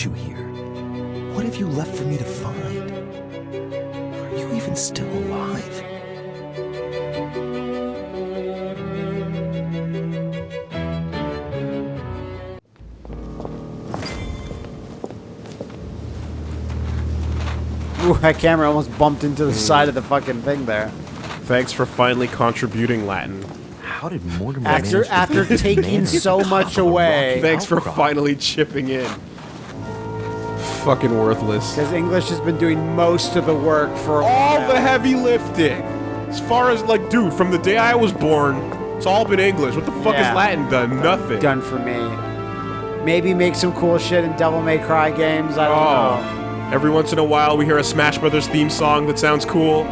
brought you here? What have you left for me to find? Are you even still alive? Ooh, that camera almost bumped into the side of the fucking thing there. Thanks for finally contributing Latin. How did Mortimer After manage to after beat this taking man to so much away, Thanks for finally chipping in. Fucking worthless. because English has been doing most of the work for All the heavy lifting. As far as like, dude, from the day I was born, it's all been English. What the fuck Yeah. has Latin done? Nothing. done for me. Maybe make some cool shit in Devil May Cry games. I don't know. Oh. Every once in a while, we hear a Smash Brothers theme song that sounds cool.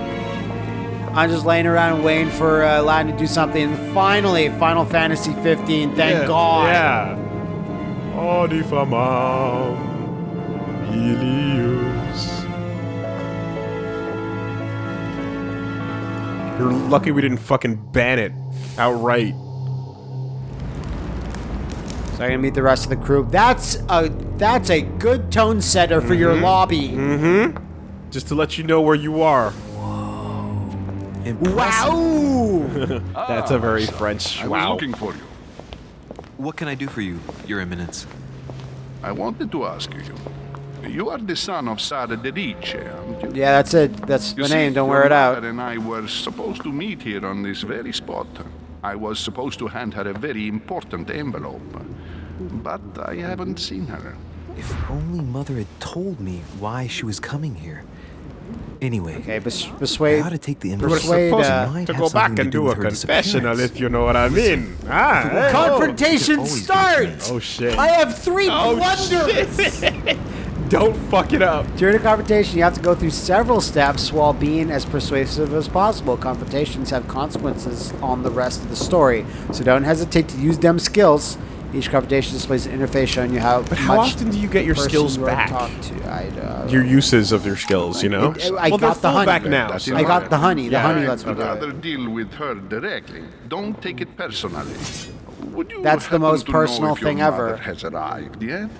I'm just laying around waiting for uh, Latin to do something. And finally, Final Fantasy 15. Thank God. yeah. God. Yeah. Odifamam Ilius. You're lucky we didn't fucking ban it outright. So I'm gonna meet the rest of the crew. That's a that's a good tone setter for your lobby. Mm-hmm. Just to let you know where you are. Whoa. Wow! That's a very French I was wow. looking for you. What can I do for you, Your Eminence? I wanted to ask you. You are the son of Sarah de Richet, aren't you? yeah, that's it. That's You the see, name. Don't wear it out. and I were supposed to meet here on this very spot. I was supposed to hand her a very important envelope. But I haven't seen her. If only Mother had told me why she was coming here. Anyway, Okay, bes- I persuade. ought to take the You were Persuade, uh, to go back and do do a confessional, if you know what I mean. Ah, hey. Confrontation starts. Oh shit. I have three Oh, blunders. Don't fuck it up. During a confrontation, you have to go through several steps while being as persuasive as possible. Confrontations have consequences on the rest of the story, so don't hesitate to use them skills. Each confrontation displays an interface showing you how But how much often do you get your skills you are back? talked to. I, uh, Your uses of your skills, you know? It- it- I well, got the honey. back now. That's so- I got the honey. The Yeah, honey right. lets me I'd do rather it. deal with her directly. Don't take it personally. Would you That's the most personal thing ever. Has arrived yet?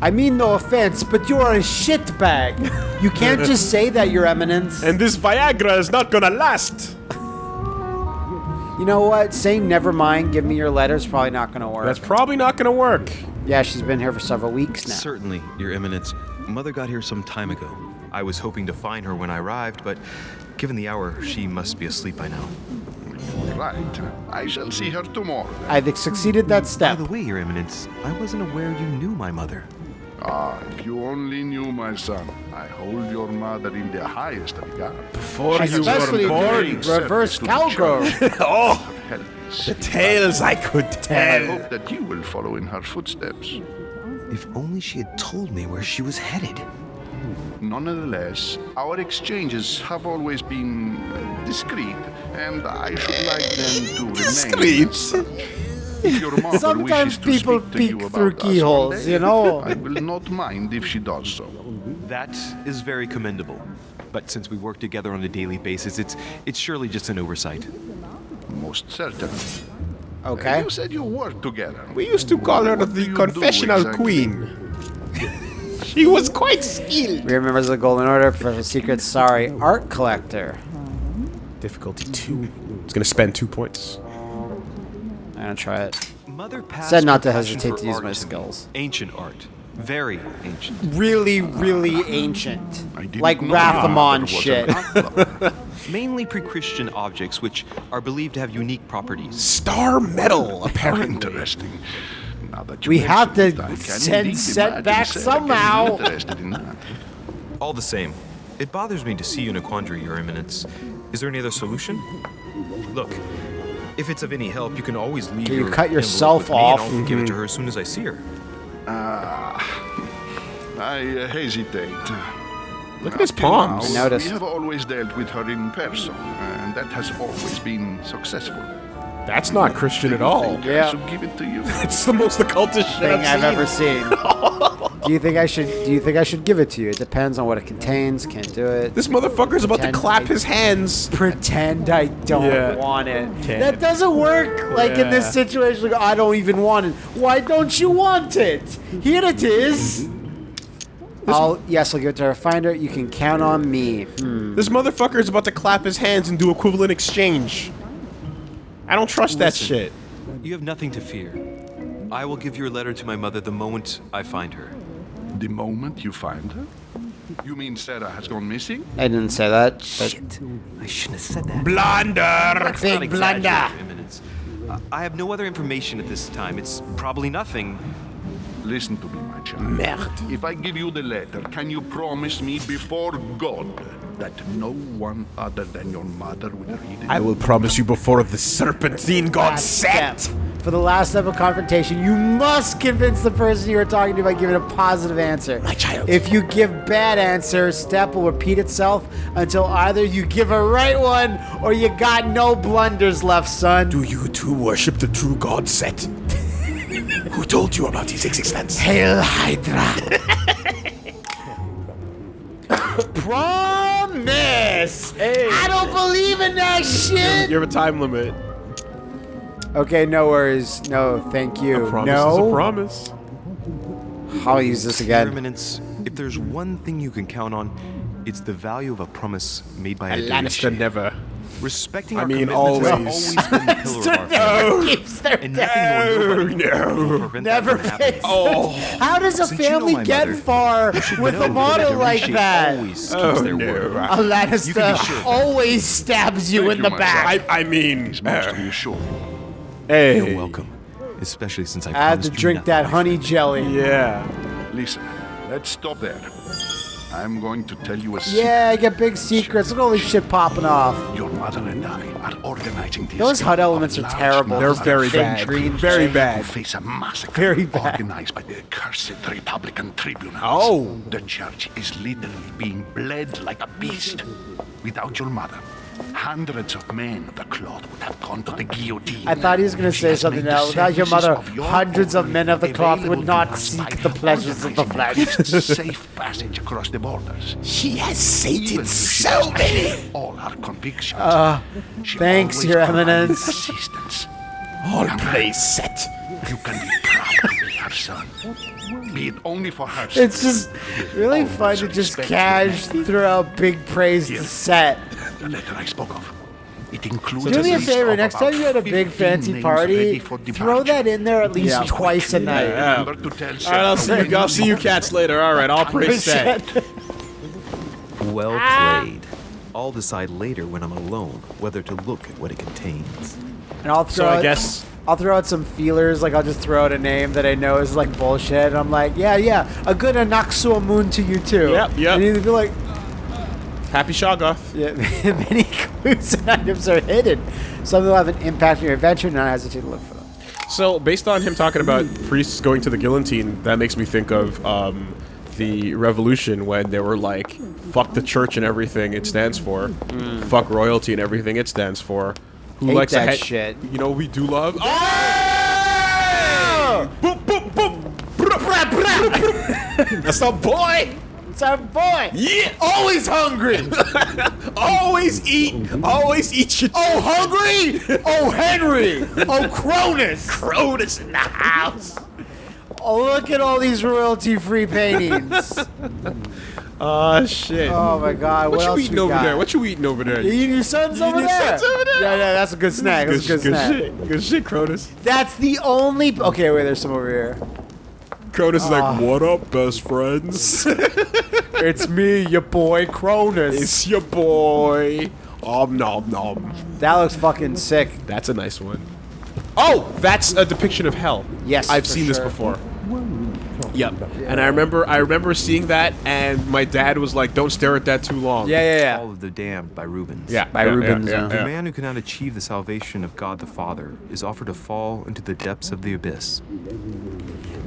I mean, no offense, but you're a shitbag. You can't just say that, Your Eminence. And this Viagra is not gonna last. You know what? Saying never mind, give me your letter is probably not going to work. That's probably not gonna work. yeah, she's been here for several weeks now. Certainly, Your Eminence. Mother got here some time ago. I was hoping to find her when I arrived, but given the hour, she must be asleep by now. Right. I shall see her tomorrow. I've succeeded that step. By the way, Your Eminence, I wasn't aware you knew my mother. Ah, if you only knew, my son. I hold your mother in the highest regard. Before Especially you were born. during reverse cowgirl. oh, the tales I could tell. I tell. hope that you will follow in her footsteps. If only she had told me where she was headed. Nonetheless, our exchanges have always been uh, discreet, and I should like them to remain Discreet? as such. If your mother Sometimes people speak to you peek through about us one keyholes, you know. I will not mind if she does so. That is very commendable. But since we work together on a daily basis, it's it's surely just an oversight. Most certainly. Okay. You said you worked together. We used to call her the confessional exactly? queen. She was quite skilled. We are members of the Golden Order, Professor Secret, sorry, art collector. Difficulty two. It's gonna spend two points. I'm gonna try it. Mother Said not to hesitate to use art my skills. Ancient art. Very ancient. Really, really ancient. Like know your Rathamon shit. Mainly pre-Christian objects which are believed to have unique properties. Star metal, apparently. interesting. Now that you We have to it, I can send set back somehow. in. All the same, it bothers me to see you in a quandary, Your Eminence. Is there any other solution? Look, if it's of any help, you can always leave Can you your cut yourself with me and? I'll give it to her as soon as I see her. I uh, hesitate. Look at his palms. now, I noticed. We have always dealt with her in person, and that has always been successful. That's not Christian at all. Yeah. I should give it to you. It's the most occultist shit Thing I've seen. ever seen. do you think I should? Do you think I should give it to you? It depends on what it contains. Can't do it. This motherfucker's about to clap I- his hands. pretend I don't Yeah. want it. Can't. That doesn't work. Like in this situation, like, I don't even want it. Why don't you want it? Here it is. I'll yes, I'll give it to her. Find her. You can count on me. Hmm. This motherfucker is about to clap his hands and do equivalent exchange. I don't trust that shit. You have nothing to fear. I will give your letter to my mother the moment I find her. The moment you find her? You mean Sarah has gone missing? I didn't say that. But Shit. I shouldn't have said that. Blunder! Big blunder. Your Eminence. I have no other information at this time. It's probably nothing. Listen to me, my child. Merde. If I give you the letter, can you promise me before God that no one other than your mother will read it? I will promise you before the serpentine god last set. step. For the last step of confrontation, you must convince the person you are talking to by giving a positive answer. My child. If you give bad answer, step will repeat itself until either you give a right one or you got no blunders left, son. Do you too worship the true god Set? Who told you about his existence? Hail Hydra. Promise. I don't believe in that shit. You have a time limit. Okay, no worries. No, thank you. A promise no. is a promise. I'll use this again. Eminence, if there's one thing you can count on, it's the value of a promise made by a, Lannister Dorishi. never. Respecting I our mean, always. has always been the pillar of our family. Keeps their And nothing nor no. will prevent that Never from happening. face. Oh. How does a Since you know family get mother, far with a that motto like that? Always keeps Oh, their no. word. A Lannister You can be sure always stabs you Thank in you, the back. I, I mean, It's most uh, reassuring. hey. You're welcome. Especially since I I had to drink that honey jelly. Yeah. Listen, let's stop there. I'm going to tell you a secret. Yeah, I get big secrets. Look at all this shit popping off. Your mother and I are organizing this. Those HUD elements are terrible. They're very bad. Very bad. Face a massacre Very bad. organized by the accursed Republican tribunals. Oh. The church is literally being bled like a beast. Without your mother, hundreds of men of the cloth would have gone to the guillotine. I thought he was going to say something else. Without your mother, of your hundreds of men of the cloth would not seek the pleasures of the flesh. safe passage across the borders. She has sated so many. All our convictions. Uh, thanks, Your Eminence. Assistance. All praise Set. You can be proud to be her son. Be it only for her. It's just really fun to just cash throw out big praise to set. The letter I spoke of. It includes Do me a favor, next time you're at a big fancy party, throw that in there at least Yeah. twice a night. Remember to tell All right, I'll see you. I'll see you cats later. All right, I'll praise Set. Well Ah. played. I'll decide later when I'm alone whether to look at what it contains. And I'll throw So I guess I'll throw out some feelers, like I'll just throw out a name that I know is like bullshit. And I'm like, yeah, yeah, a good Anaxua moon to you too. Yep, yep. And you'd be like, Happy Shoggoth. yeah, many clues and items are hidden. Some will have an impact on your adventure. Not hesitate to look for them. So, based on him talking about priests going to the guillotine, that makes me think of um, the revolution when they were like, "Fuck the church and everything it stands for, fuck royalty and everything it stands for." Who Hate likes that shit. You know, we do love. Oh! Boop, boop, boop. That's a boy. It's our boy. Yeah, always hungry. always eat. Always eat your. Oh, hungry! Oh, Henry! Oh, Cronus! Cronus in the house. Oh, look at all these royalty-free paintings. Oh shit. Oh my God! What, what you eating over got? there? What you eating over there? You eating your sons You over your there? sons over there? Yeah, yeah, that's a good snack. That's a good, good snack. shit. Good shit, Cronus. That's the only. Okay, wait. There's some over here. Cronus is Ah. like, "What up, best friends? It's me, your boy Cronus. it's your boy." Om nom nom. that looks fucking sick. That's a nice one. Oh, that's a depiction of hell. Yes, I've for seen this before. Yep. And I remember, I remember seeing that, and my dad was like, "Don't stare at that too long." Yeah, yeah, yeah. All of the Damned by Rubens. Yeah. By yeah, Rubens, Yeah, yeah. The man who cannot achieve the salvation of God the Father is offered to fall into the depths of the abyss.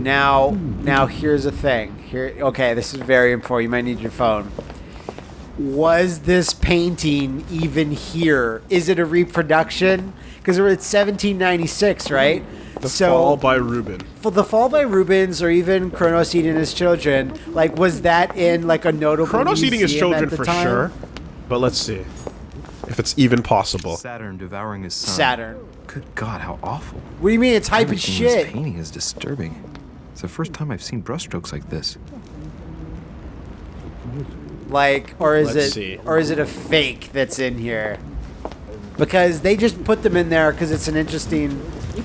Now, now here's the thing. Here, okay, this is very important. You might need your phone. Was this painting even here? Is it a reproduction? Because we're at 1796, right? The so Fall by Ruben. for the fall by Rubens, or even Kronos eating his children, like was that in like a notable Kronos eating his children for time? sure. But let's see if it's even possible. Saturn devouring his son. Saturn. Good God, how awful. What do you mean? It's hype as Everything in this painting is disturbing. It's the first time I've seen brushstrokes like this. Like, or is Let's it, see. or is it a fake that's in here? Because they just put them in there because it's an interesting.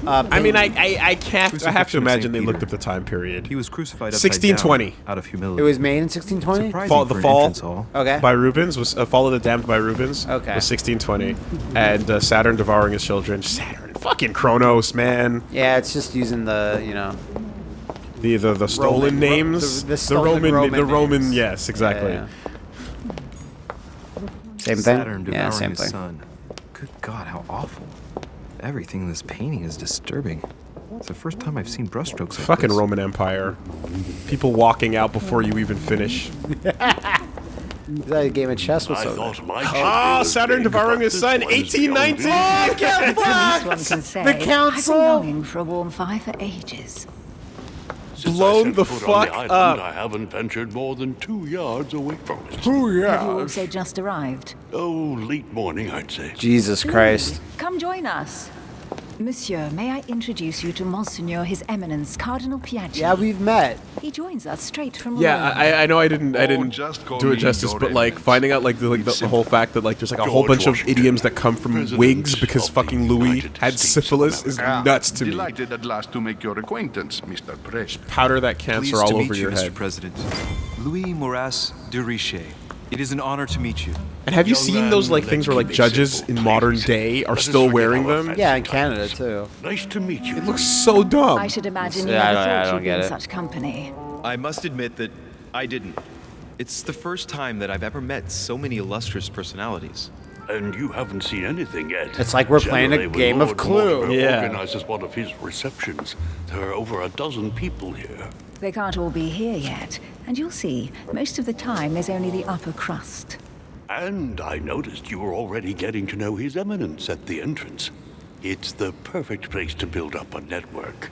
Uh, I mean, I. I, I can't. I have to Crucifixion of Saint imagine they Peter. looked at the time period. He was crucified 1620. down out of humility. it was made in 1620. Fall- the fall- Okay. by Rubens was uh, Fall of the Damned by Rubens. Okay. Was 1620, and uh, Saturn devouring his children. Saturn, fucking Kronos, man. Yeah, it's just using the you know. The the, the stolen Roman- ro- names. the- the stolen Roman, Roman the Roman. names. Yes, exactly. Yeah, Same thing. Saturn yeah, same thing. son. Good God, how awful! Everything in this painting is disturbing. It's the first time I've seen brushstrokes like Fucking this. Roman Empire. People walking out before you even finish. Is that a game of chess with I something? Ah, was Saturn devouring his son, one's 1819. beyond Get This one fucked! can say, The I've council? been longing for a warm fire for ages. Since I blown set the foot on fuck island, up. I haven't ventured more than two yards away from it. Have you also just arrived? Oh, late morning, I'd say. Jesus Christ. Come join us. Monsieur, may I introduce you to Monseigneur His Eminence Cardinal Piaggi? Yeah, we've met. He joins us straight from Yeah, I, I know I didn't I Oh, didn't just do it justice, Your but like finding out like the like the, the whole fact that like there's like a whole George bunch of idioms that come from President wigs because fucking Louis United had States of syphilis is Ah, nuts to me. Delighted at last to make your acquaintance, Mr. Presh. Powder that cancer Pleased all to over meet your you, Mr. head. President. Louis Moras de Richet. It is an honor to meet you. And have you seen those like things where like judges in modern day are still wearing them? Yeah, in. Canada too. Nice to meet you. It looks so dumb. I should imagine you Yeah, I never don't- thought you'd be in such company. I must admit that I didn't. It's the first time that I've ever met so many illustrious personalities. And you haven't seen anything yet. It's like we're playing a Generally, when game of Clue. Mortimer Yeah. organizes one of his receptions. There are over a dozen people here. They can't all be here yet, and you'll see, most of the time there's only the upper crust. And I noticed you were already getting to know His Eminence at the entrance. It's the perfect place to build up a network.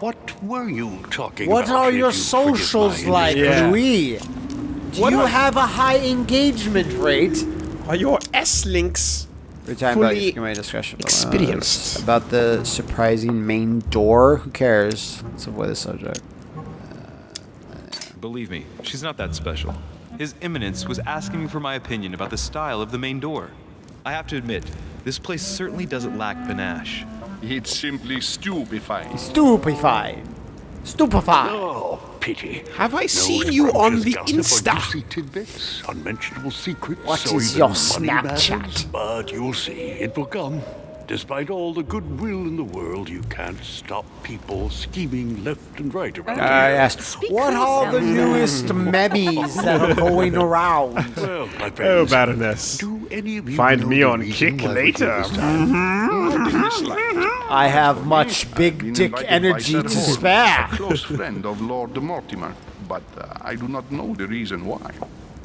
What were you talking What about? What are your you socials like, Yeah. Louis? Do What you are- have a high engagement rate? Are your S links We're talking about fully my discussion uh, experienced? about the surprising main door. Who cares? Let's avoid the subject. Believe me, she's not that special. His Eminence was asking me for my opinion about the style of the main door. I have to admit, this place certainly doesn't lack panache. It's simply stupefying. Stupefied. Stupefied. Oh, pity. Have I No seen you on the gossip or Insta? juicy tidbits, unmentionable secrets. What or is your Snapchat? matters. But you'll see, it will come. Despite all the goodwill in the world, you can't stop people scheming left and right around I here. asked, what are the newest memes that are going around? Well, my Oh, Baroness. do any of you Find me on Kick why we're here later. this time? Not in the slightest. I have much big dick energy Sir to Horn, spare. A close friend of Lord Mortimer, but uh, I do not know the reason why.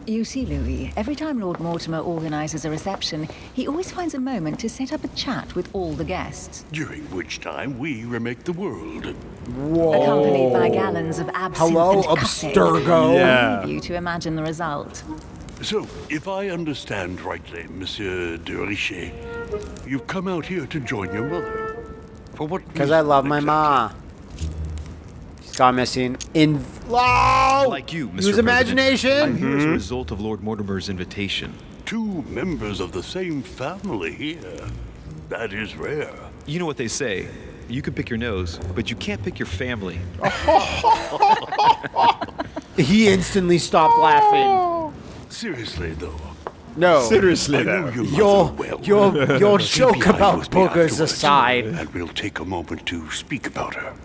You see, Louis, every time Lord Mortimer organizes a reception, he always finds a moment to set up a chat with all the guests, During which time we remake the world. accompanied by gallons of absinthe Hello, and café. Abstergo. Yeah. Leave you to imagine the result. So, if I understand rightly, Monsieur de Richet, you've come out here to join your mother. For what Because I reason love my exactly? ma. She's gone missing. In oh, Like you, Mr. Use imagination. I'm here as a mm-hmm. result of Lord Mortimer's invitation. Two members of the same family here. That is rare. You know what they say. You can pick your nose, but you can't pick your family. He instantly stopped laughing. Seriously, though. No. Seriously, though. your Your well. your your joke about with me boogers aside. And we'll take a moment to speak about her.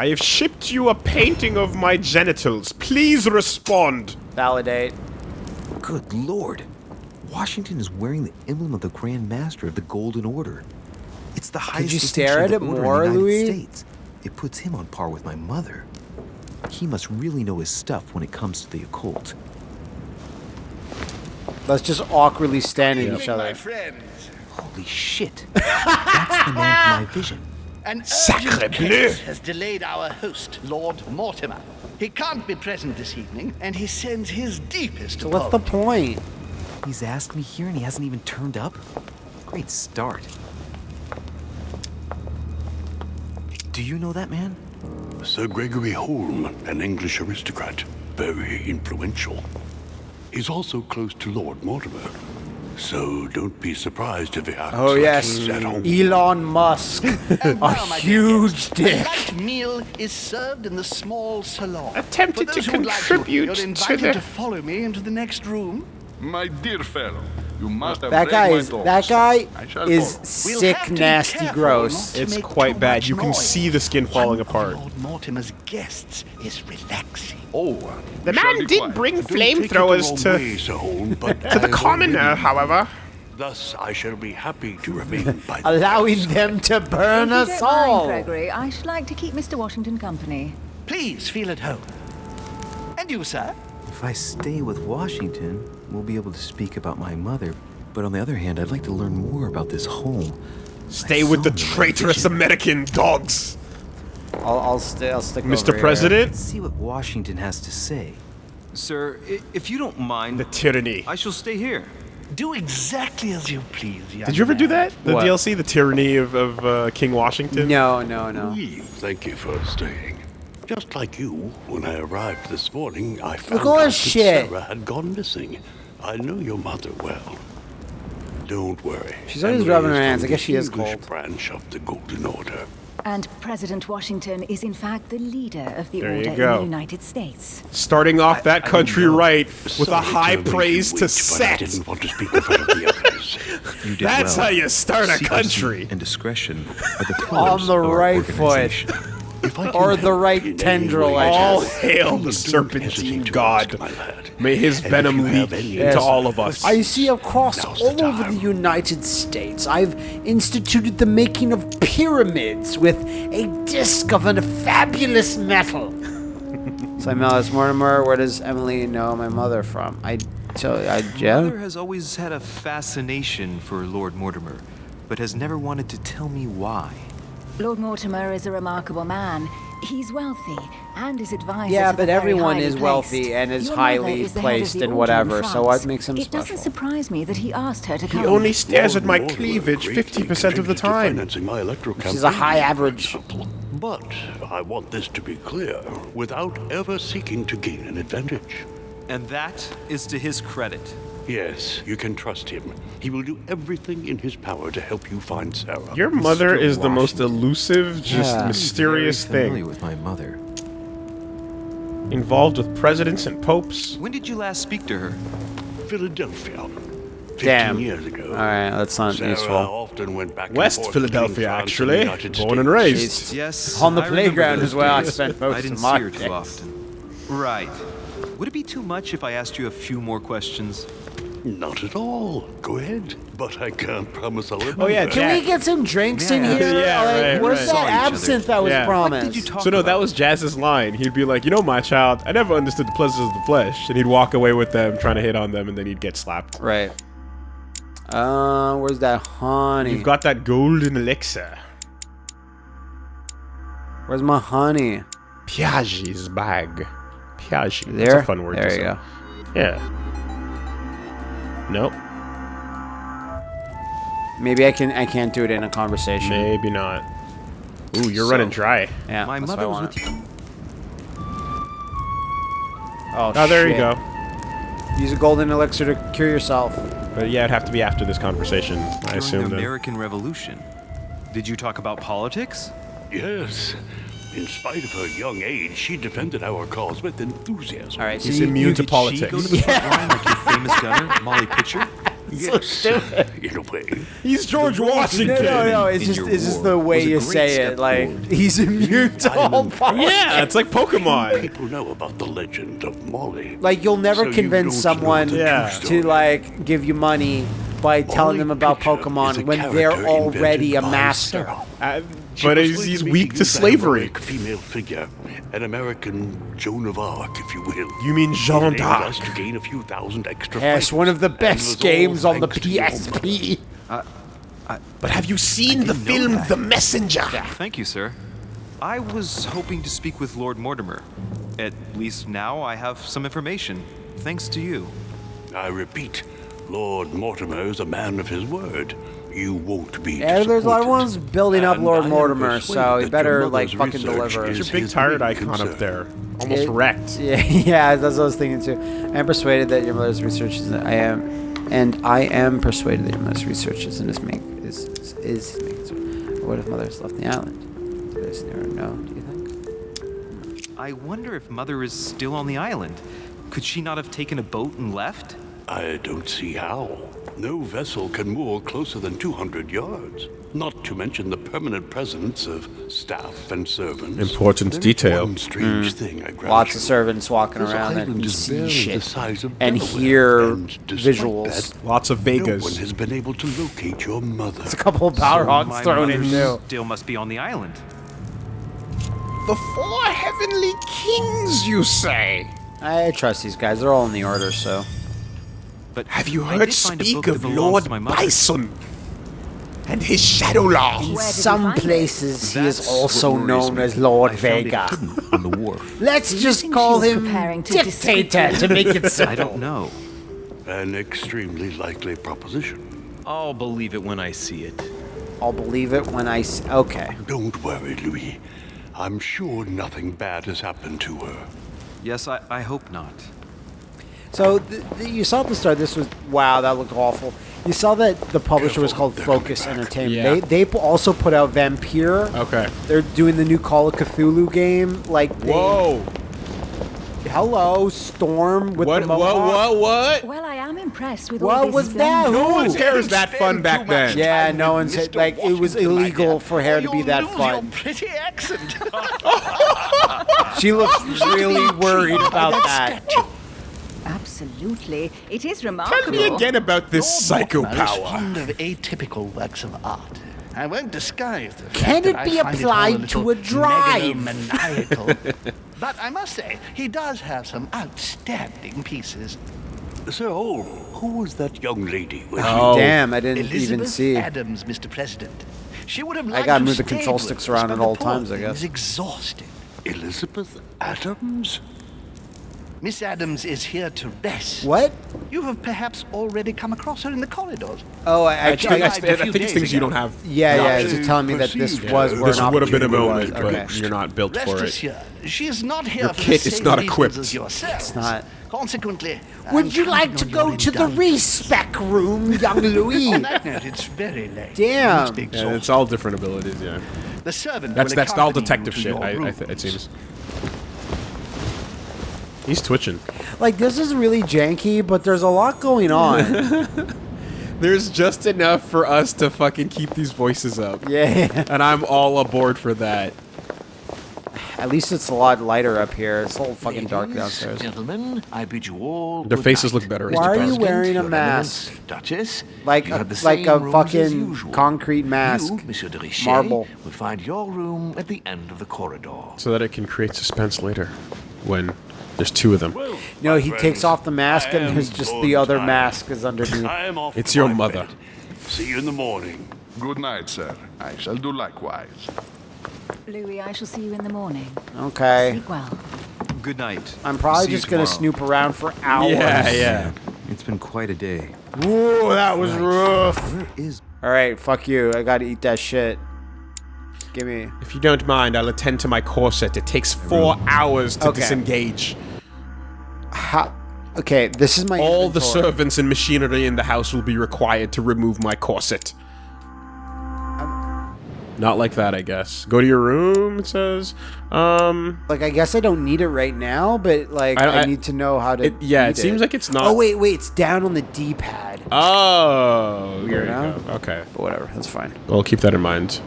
I have shipped you a painting of my genitals. Please respond. Validate. Good lord. Washington is wearing the emblem of the Grand Master of the Golden Order. It's the highest you distinction stare at it order more, in the United Louis? States. It puts him on par with my mother. He must really know his stuff when it comes to the occult. Let's just awkwardly stand at each other. friends, Holy shit. That's the man of my vision. An Sacre bleu. has delayed our host, Lord Mortimer. He can't be present this evening, and he sends his deepest So what's the point? He's asked me here and he hasn't even turned up? Great start. Do you know that man? Sir Gregory Holm, an English aristocrat. Very influential. He's also close to Lord Mortimer. So don't be surprised if he acts Oh like yes, he's at home. Elon Musk, a Now, my dear huge guests, dick. A light meal is served in the small salon. Attempted to who would like contribute you're to invited the- to follow me into the next room. My dear fellow, you must have That read guy my is thoughts. that guy I shall is follow. We'll sick, have to be nasty, gross. It's quite bad. You can noise. see the skin falling One apart. Lord Mortimer's guests is relaxing. Oh, The man did quiet. bring Don't take it the flamethrowers to, way, Sir but to the commoner, however. Thus, I shall be happy to remain by Allowing bedside. them to burn if you us don't mind, all. Gregory, I should like to keep Mr. Washington company. Please feel at home. And you, sir? If I stay with Washington, we'll be able to speak about my mother. But on the other hand, I'd like to learn more about this home. Stay I with the saw him in my traitorous. American dogs. I'll, I'll stay. I'll stick. Mr. over here. President, Let's see what Washington has to say. Sir, if you don't mind, the tyranny. I shall stay here. Do exactly as you please, young Did you ever do that? The What? DLC, the tyranny of, of uh, King Washington. No, no, no. Oui, Thank you for staying. Just like you, when I arrived this morning, I found Look out that shit. Sarah had gone missing. I know your mother well. Don't worry. She's always rubbing her hands. I guess she is English cold. branch of the Golden Order. And President Washington is in fact the leader of the There order in the United States. Starting off that country right with a high to make praise to wait, but I set. didn't want to speak in front of the others. You did That's well. how you start a country. And discretion are the On pillars the of right foot. Organization. If I Or the right in tendril, way, I All hail the serpentine god. ask, my lad. May his And venom you leak have any to all of us. I see across Now's the all over the United States, I've instituted the making of pyramids with a disc of a fabulous metal. so I'm Alice Mortimer. Where does Emily know my mother from? I, so I, Mother has always had a fascination for Lord Mortimer, but has never wanted to tell me why. Lord Mortimer is a remarkable man. He's wealthy, and his advisors Yeah, but everyone highly is wealthy placed. and is Your highly is the head of placed the and whatever, so what France. makes him It special? doesn't surprise me that he asked her to He come. He only stares at my Mortimer cleavage 50% of the time. financing my electoral She's a high average. But I want this to be clear, without ever seeking to gain an advantage. And that is to his credit. Yes, you can trust him. He will do everything in his power to help you find Sarah. Your mother Mr. is the most elusive, just Yeah. mysterious Very familiar thing. with my mother. Involved with presidents and popes. When did you last speak to her? Philadelphia. 15 Damn. years ago. All right, that's not Sarah useful. often went back West Philadelphia, between and the actually. Born and raised. She's Yes. on the I playground those is where I spent most I didn't of my see her too often. Right. Would it be too much if I asked you a few more questions? Not at all. Go ahead. But I can't promise I'll remember. Oh, yeah, Can we get some drinks in here? Yeah, like, right, where's right. that Saw each other. absinthe that was Yeah. promised? What did you talk So no, about? that was Jazz's line. He'd be like, "You know, my child, I never understood the pleasures of the flesh," and he'd walk away with them, trying to hit on them, and then he'd get slapped. Right. Uh, where's that honey? You've got that golden elixir. Where's my honey? Piaget's bag. Piaget. There. That's a fun word There to you say. go. Yeah. Nope. Maybe I can. I can't do it in a conversation. Maybe not. Ooh, you're So, running dry. Yeah. My mother what I was with you. Oh, Oh, there you go. Use a golden elixir to cure yourself. But yeah, it'd have to be after this conversation. I assume. the then. American Revolution. Did you talk about politics? Yes. In spite of her young age, she defended our cause with enthusiasm. All right. So He's you, immune you, to Did she politics. go to the front line like your famous gunner, Molly Pitcher? Yes, in a way. He's George Washington. no, no. no. It's in just, it's just the way you say it. Like forward. he's immune to all politics. Yeah, it's like Pokemon. People know about the legend of Molly. Like you'll never So convince don't someone Yeah. to like give you money by telling them about Pokemon when they're already a master. Uh, but he's, he's weak to used as a slavery. female figure, an American Joan of Arc, if you will. You mean She Jeanne d'Arc? to gain a few thousand extra Yes, one of the and it was best games on the thanks to your PSP. But have you seen the film. The Messenger? Thank you, sir. I was hoping to speak with Lord Mortimer. At least now I have some information, thanks to you. I repeat, Lord Mortimer is a man of his word. You won't be Yeah, there's a lot of ones building up Lord Mortimer, so he better like fucking deliver. is There's a big tired icon concern. up there. Almost It- wrecked. Yeah, yeah, that's what I was thinking too. I am persuaded that your mother's research is. I am, and I am persuaded that your mother's research is in his make is is, is his. What if mother's left the island? There's never know. Do you think? I wonder if Mother is still on the island. Could she not have taken a boat and left? I don't see how. No vessel can moor closer than 200 yards. Not to mention the permanent presence of staff and servants. Important There's detail. One strange hmm. thing, I. Lots you. of servants walking This around and island can see shit the size of and hear and visuals. that, Lots of No one has been able to locate your mother. There's a couple of power So hogs my thrown in mother too. Still must be on the island. The four heavenly kings, you say? I trust these guys. They're all in the order, so. But Have you heard did find a speak of Lord to my. Bison and his Shadaloo? In Where did you some places, he is also known as Lord I Vega. on the wharf. Let's just call him preparing to Dictator to make it simple. I don't know. An extremely likely proposition. I'll believe it when I see it. I'll believe it when I s- Okay. Don't worry, Louis. I'm sure nothing bad has happened to her. Yes, I, I hope not. So th- th- you saw at the start. This was wow. That looked awful. You saw that the publisher was called they're Focus. Entertainment. Yeah. They they also put out Vampyr. Okay. They're doing the new Call of Cthulhu game. Like they, Whoa. hello Storm with What, the what, mohawk. what, what? Well, I am impressed with all What this was that? splendor. No Who? one's hair was that fun back then. Yeah, no one's Mr. like it was illegal for hair or to be you'll that lose fun. Your pretty accent. She looks really worried about that. Absolutely. It is remarkable. Tell me again about this psycho Mortimer is power. fond of atypical works of art. I won't disguise the fact Can that it I be find all applied to little a drive? but I must say, he does have some outstanding pieces. So, who was that young lady with Oh. Damn, I didn't Elizabeth even see. Adams, Mr. President. She would have Liked I gotta move the control sticks around at all times, I thing guess. is exhausted. Elizabeth Adams? Miss Adams is here to rest. What? You have perhaps already come across her in the corridors. Oh, I, I, I, I, I, tried I a think it's days things you don't have. yeah, yeah. Not It's to telling me that this perceive was her. where This an would have been a moment, was. but you're not built Rest for it. assured, she is not here Your for kit the is same not reasons equipped. as yourselves. It's not. Consequently, I'm Would you like to go to the respec room, young oh, Louis? On that note, it's very late. Damn. You Yeah, it's all different abilities, yeah. The servant That's that's all detective shit, I, I it seems. He's twitching. like this is really janky, but there's a lot going on. There's just enough for us to fucking keep these voices up. yeah. And I'm all aboard for that. At least it's a lot lighter up here. It's a little fucking dark downstairs. Gentlemen, I bid you all. Their faces night. look better Why are you wearing a mask? Duchess, Like a, the like a fucking concrete mask. You, Monsieur de Richet, Marble. will find your room at the end of the corridor. So that it can create suspense later when there's two of them. No, he takes off the mask and there's just the other time. mask is underneath. I am off It's your mother. bed. See you in the morning. Good night, sir. I shall do likewise. Louis, I shall see you in the morning. Okay. Sleep well. Good night. I'm probably See just gonna tomorrow. snoop around for hours. Yeah, yeah. It's been quite a day. Ooh, that was rough. Where is All right, fuck you. I gotta eat that shit. Give me. If you don't mind, I'll attend to my corset. It takes four hours to Okay. disengage. How? Okay, this is my. All the servants and machinery in the house will be required to remove my corset. Not like that, I guess. Go to your room, it says. Um, Like, I guess I don't need it right now, but like, I- I, I- need to know how to. it- yeah, eat it seems like it's not- Oh wait, wait, it's down on the D-pad. oh, there you know? go. Okay. But whatever, that's fine. Well, keep that in mind.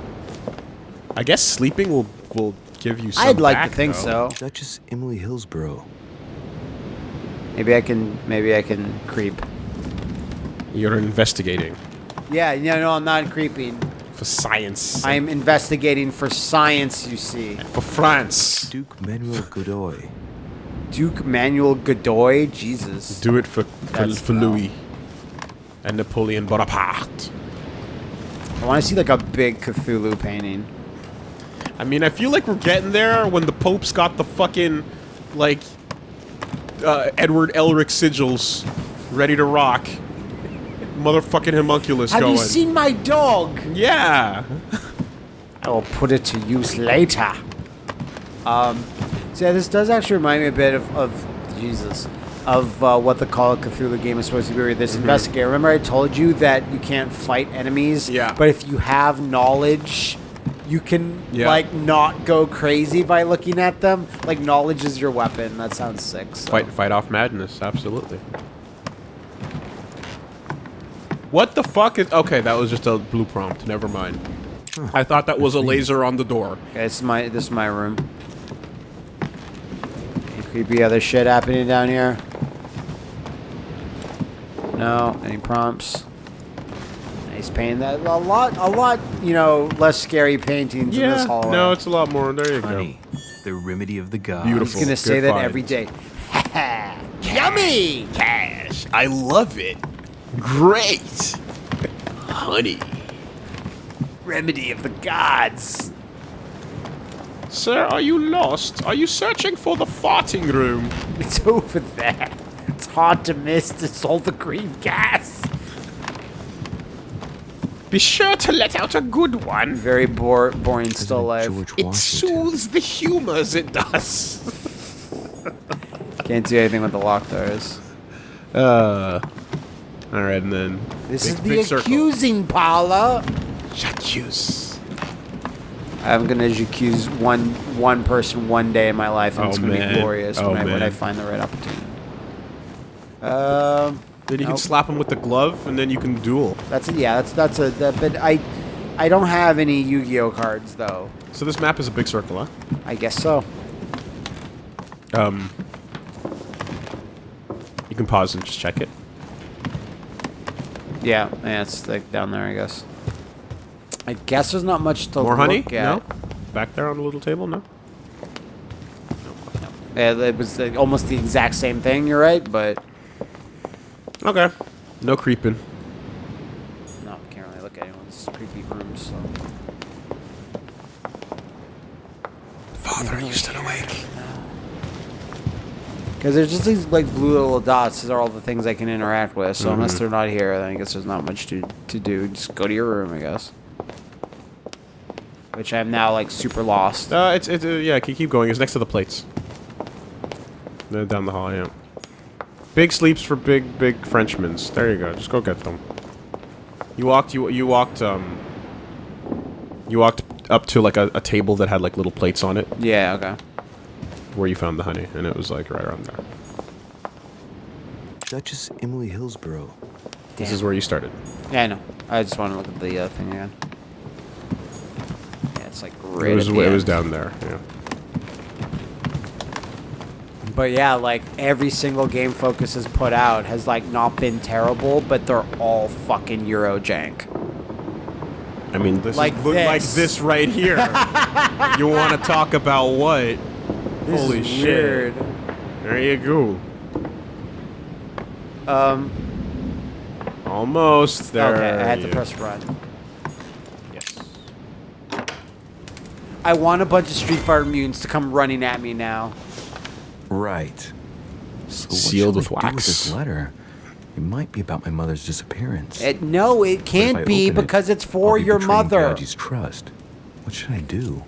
I guess sleeping will will give you some I'd like back, to think though. so. Duchess Emily Hillsborough? Maybe I can. Maybe I can creep. You're investigating Yeah, no, no, I'm not creeping. for science. I'm investigating for science. You see, for France. Duke Manuel Godoy. Duke Manuel Godoy. Jesus. Do it for for, for Louis and Napoleon Bonaparte. I want to see like a big Cthulhu painting. I mean, I feel like we're getting there when the Pope's got the fucking like uh, Edward Elric sigils ready to rock. motherfucking homunculus Have going. you seen my dog? Yeah. I will put it to use later. Um, so yeah, this does actually remind me a bit of, of Jesus, of uh, what the Call of Cthulhu game is supposed to be. Where this investigator. Remember, I told you that you can't fight enemies. Yeah. But if you have knowledge, you can Yeah. like not go crazy by looking at them. Like knowledge is your weapon. That sounds sick. so. Fight, fight off madness. Absolutely. What the fuck is? Okay, that was just a blue prompt. Never mind. I thought that was a laser on the door. Okay, this is my this is my room. Any creepy other shit happening down here? No, any prompts? Nice painting. That a lot, a lot. You know, less scary paintings in this hallway. no, it's a lot more. There you Honey, the remedy of the gods. Beautiful. I'm just gonna say Good that find. every day. Yummy! Cash. I love it. Great. Honey. Remedy of the gods. Sir, are you lost? Are you searching for the farting room? It's over there. It's hard to miss. It's all the green gas. Be sure to let out a good one. Very bore, boring still life. It soothes the humors, it does. Can't do anything with the lock doors. Uh. Alright, and then. This big, is the big circle. accusing parlor. J'accuse. I'm gonna accuse one one person one day in my life, and Oh, it's gonna man. be glorious Oh, when, I, when I find the right opportunity. Um, Then you Nope. can slap him with the glove, and then you can duel. that's a, yeah, that's that's a that, but I I don't have any Yu-Gi-Oh cards though. So this map is a big circle, huh? I guess so. Um. You can pause and just check it. Yeah, yeah, it's like down there, I guess. I guess there's not much to More honey? at. No? Back there on the little table? No? Yeah, it was like, almost the exact same thing. You're right, but Okay. No creeping. no, can't really look at anyone's creepy rooms. So. Father, are you still awake? Because there's just these like blue little dots. These are all the things I can interact with. So unless they're not here, then I guess there's not much to to do. Just go to your room, I guess. Which I'm now like super lost. Uh, it's, it's, uh, yeah, keep, keep going. It's next to the plates. They're down the hall, yeah. Big sleeps for big, big Frenchmans. There you go. Just go get them. You walked, you, you walked, um... You walked up to, like, a, a table that had, like, little plates on it. Yeah. Okay. Where you found the honey. And it was, like, right around there. Duchess Emily Hillsborough. This is where you started. Yeah, I know. I just want to look at the uh, thing again. Yeah, it's like right it was, it was down there, yeah. But yeah, like every single game Focus has put out has like not been terrible, but they're all fucking Euro jank. I mean, this Like is, look like this. this right here. you want to talk about what? This Holy shit. weird. There you go. Um. Almost there. okay, I had to press run. Yes. I want a bunch of Street Fighter mutants to come running at me now. Right. So Sealed with I do wax. this letter? It might be about my mother's disappearance. It, no, it can't be open it, because it's I'll for be your mother. Piaggi's trust. What should I do?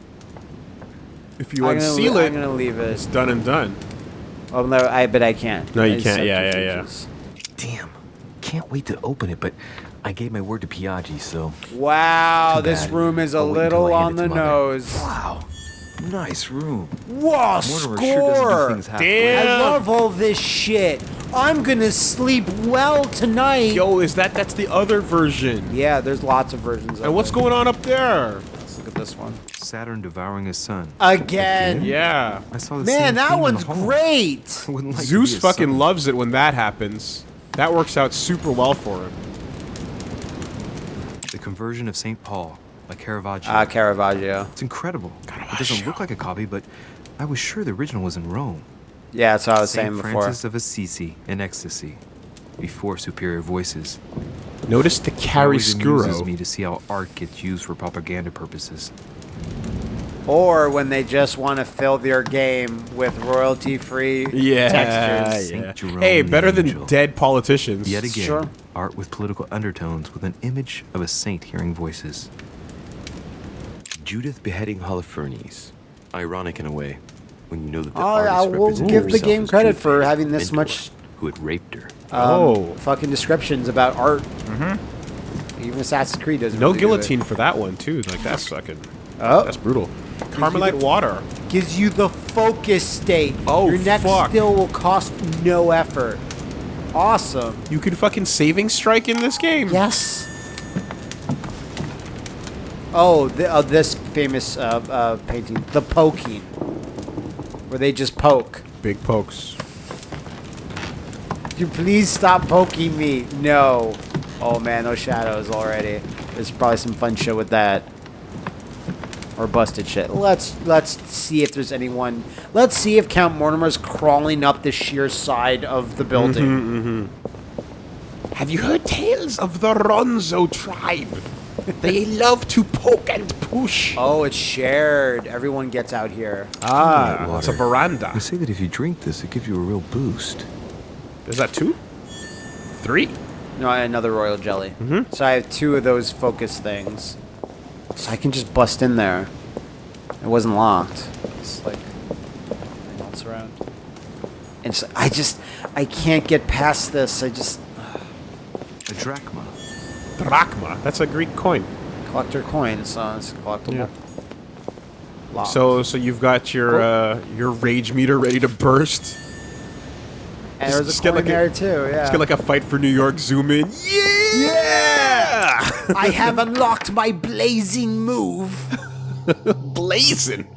If you I'm gonna unseal it, I'm gonna leave it. it's done and done. Oh no, I but I can't. No, you It's can't. Yeah, yeah, yeah. Damn. Can't wait to open it, but I gave my word to Piaggi, so. Wow, this room is a I'll little on the Mother. nose. Wow. Nice room. Whoa, Mortimer score! sure doesn't do things halfway. I love all this shit. I'm gonna sleep well tonight. Yo, is that that's the other version? Yeah, there's lots of versions of And what's it. going on up there? Let's look at this one. Saturn devouring his son. Again. Yeah. I saw the Man, that one's the great. Like Zeus fucking son. loves it when that happens. That works out super well for him. The conversion of St. Paul by Caravaggio. Ah, Caravaggio. it's incredible. It doesn't look like a copy, but I was sure the original was in Rome. Yeah, that's what I was Saint saying before. Francis of Assisi in ecstasy, before superior voices. Notice the It always amuses chiaroscuro. me to see how art gets used for propaganda purposes. Or when they just want to fill their game with royalty-free Yeah, textures. yeah. Jerome Hey, better than Angel. dead politicians. Yet again, Sure. art with political undertones with an image of a saint hearing voices. Judith beheading Holofernes. Ironic in a way, when you know that the Oh, artist I will give the game as credit for having this mentor, much Who had raped her. um, Oh. fucking descriptions about art. Mm-hmm. Even Assassin's Creed doesn't. No really do it. guillotine for that one too. Like that's fucking. Oh. That's brutal. Carmelite water. Gives you the focus state. Oh, Your next fuck. skill will cost no effort. Awesome. You can fucking saving strike in this game. Yes. Oh, the, uh, this famous uh, uh, painting, the poking, where they just poke. Big pokes. Could you please stop poking me? No. Oh man, those shadows already. There's probably some fun shit with that. Or busted shit. Let's let's see if there's anyone. Let's see if Count Mortimer's crawling up the sheer side of the building. Have you heard tales of the Ronzo tribe? They love to poke and push. Oh, it's shared. Everyone gets out here. Ah, it's a veranda. They say that if you drink this, it gives you a real boost. Is that two? Three? No, I had another royal jelly. Mm-hmm. So I have two of those focus things. So I can just bust in there. It wasn't locked. It's like nothing else around. And so I just I can't get past this. I just A drachma. Drachma. That's a Greek coin. collector coins, so it's collectible. Yeah. So, so you've got your Cool. uh, your rage meter ready to burst. and there's Just a coin like a- too. Yeah. Let's get like a fight for New York. Zoom in. Yeah. I have unlocked my blazing move. Blazing.